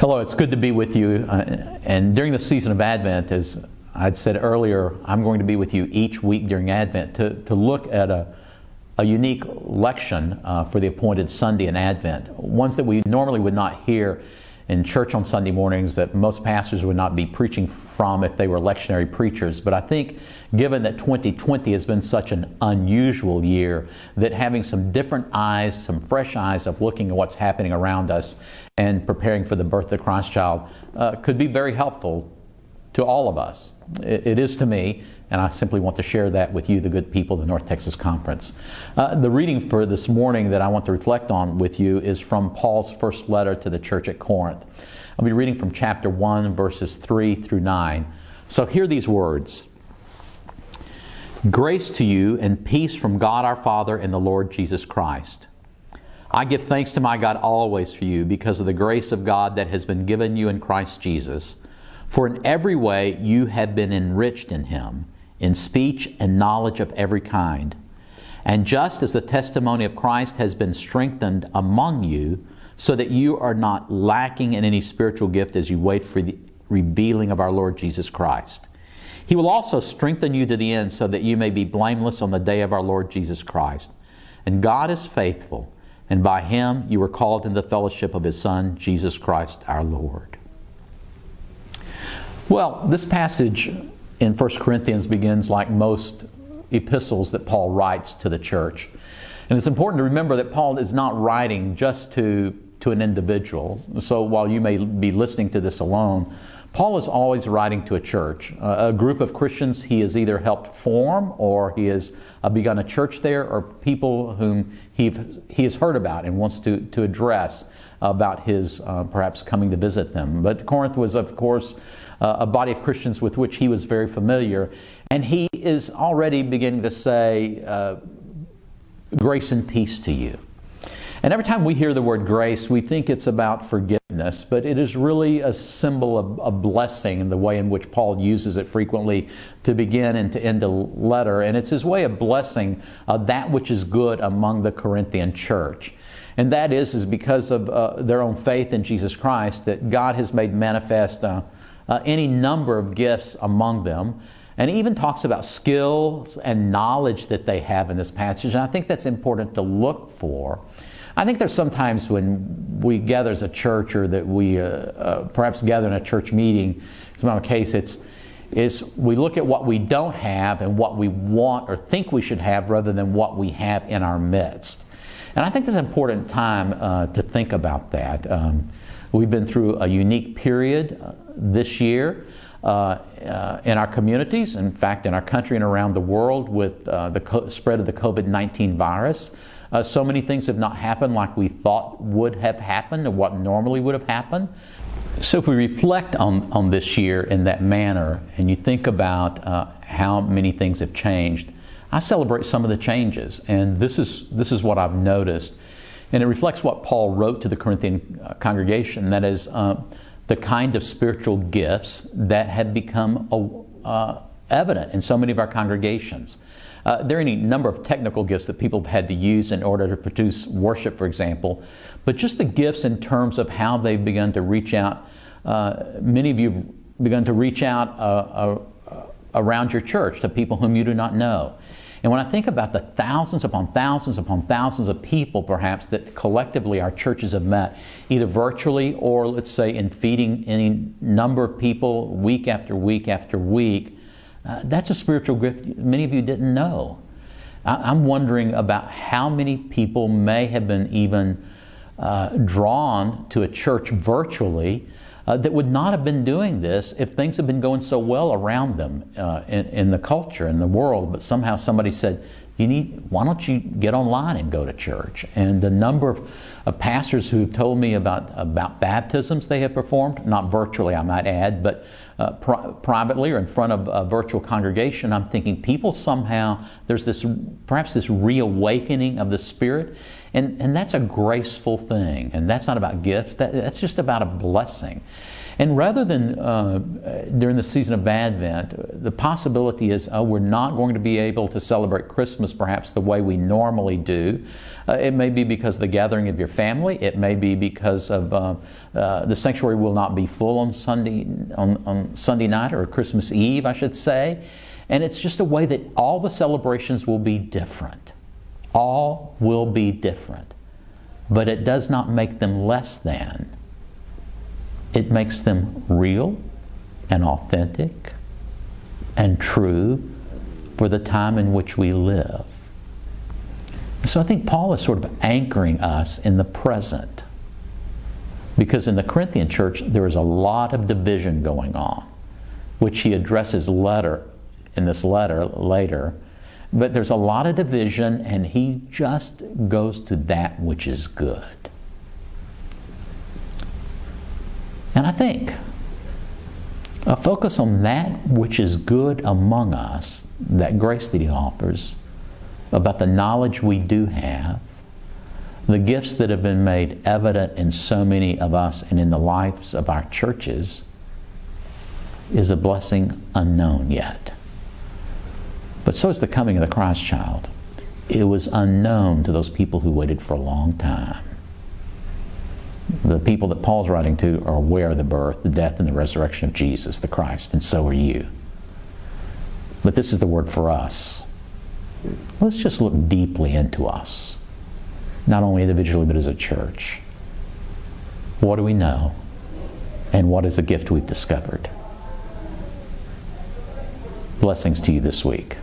Hello, it's good to be with you. Uh, and during the season of Advent, as I'd said earlier, I'm going to be with you each week during Advent to, to look at a, a unique lection uh, for the appointed Sunday in Advent, ones that we normally would not hear in church on Sunday mornings that most pastors would not be preaching from if they were lectionary preachers. But I think, given that 2020 has been such an unusual year, that having some different eyes, some fresh eyes of looking at what's happening around us and preparing for the birth of the Christ child uh, could be very helpful to all of us. It, it is to me, and I simply want to share that with you, the good people of the North Texas Conference. Uh, the reading for this morning that I want to reflect on with you is from Paul's first letter to the church at Corinth. I'll be reading from chapter 1, verses 3 through 9. So hear these words Grace to you and peace from God our Father and the Lord Jesus Christ. I give thanks to my God always for you because of the grace of God that has been given you in Christ Jesus. For in every way you have been enriched in Him, in speech and knowledge of every kind. And just as the testimony of Christ has been strengthened among you, so that you are not lacking in any spiritual gift as you wait for the revealing of our Lord Jesus Christ. He will also strengthen you to the end so that you may be blameless on the day of our Lord Jesus Christ. And God is faithful and by him you were called in the fellowship of his Son, Jesus Christ our Lord. Well, this passage in 1 Corinthians begins like most epistles that Paul writes to the church. And it's important to remember that Paul is not writing just to, to an individual. So while you may be listening to this alone, Paul is always writing to a church, a group of Christians he has either helped form or he has uh, begun a church there, or people whom he, he has heard about and wants to, to address about his uh, perhaps coming to visit them. But Corinth was, of course, uh, a body of Christians with which he was very familiar, and he is already beginning to say, uh, Grace and peace to you. And every time we hear the word grace, we think it's about forgiveness, but it is really a symbol of a blessing in the way in which Paul uses it frequently to begin and to end a letter. And it's his way of blessing uh, that which is good among the Corinthian church. And that is, is because of uh, their own faith in Jesus Christ that God has made manifest uh, uh any number of gifts among them. And he even talks about skills and knowledge that they have in this passage. And I think that's important to look for. I think there's sometimes when we gather as a church or that we uh, uh, perhaps gather in a church meeting, it's not a case, it's is we look at what we don't have and what we want or think we should have rather than what we have in our midst. And I think it's an important time uh, to think about that. Um, we've been through a unique period uh, this year uh, uh, in our communities, in fact, in our country and around the world with the co- spread of the COVID 19 virus. Uh, so many things have not happened like we thought would have happened or what normally would have happened. So, if we reflect on, on this year in that manner and you think about uh, how many things have changed, I celebrate some of the changes. And this is, this is what I've noticed. And it reflects what Paul wrote to the Corinthian uh, congregation that is, uh, the kind of spiritual gifts that have become uh, evident in so many of our congregations. Uh, there are any number of technical gifts that people have had to use in order to produce worship, for example, but just the gifts in terms of how they've begun to reach out. Uh, many of you have begun to reach out uh, uh, around your church to people whom you do not know. And when I think about the thousands upon thousands upon thousands of people, perhaps, that collectively our churches have met, either virtually or, let's say, in feeding any number of people week after week after week, uh, that's a spiritual gift many of you didn't know. I, am wondering about how many people may have been even uh, drawn to a church virtually uh, that would not have been doing this if things had been going so well around them uh, in, in, the culture, in the world. But somehow somebody said, you need, why don't you get online and go to church? And the number of, of pastors who have told me about, about baptisms they have performed, not virtually, I might add, but uh, pri- privately or in front of a virtual congregation, I'm thinking people somehow, there's this, perhaps this reawakening of the Spirit. And, and that's a graceful thing. And that's not about gifts, that, that's just about a blessing. And rather than uh, during the season of Advent, the possibility is oh, we're not going to be able to celebrate Christmas perhaps the way we normally do. Uh, it may be because of the gathering of your family. It may be because of uh, uh, the sanctuary will not be full on Sunday on, on Sunday night or Christmas Eve, I should say. And it's just a way that all the celebrations will be different. All will be different. But it does not make them less than. It makes them real and authentic and true for the time in which we live. So I think Paul is sort of anchoring us in the present. Because in the Corinthian church, there is a lot of division going on, which he addresses letter in this letter later. But there's a lot of division, and he just goes to that which is good. And I think a focus on that which is good among us, that grace that he offers, about the knowledge we do have, the gifts that have been made evident in so many of us and in the lives of our churches, is a blessing unknown yet. But so is the coming of the Christ child. It was unknown to those people who waited for a long time. The people that Paul's writing to are aware of the birth, the death, and the resurrection of Jesus, the Christ, and so are you. But this is the word for us. Let's just look deeply into us, not only individually, but as a church. What do we know? And what is the gift we've discovered? Blessings to you this week.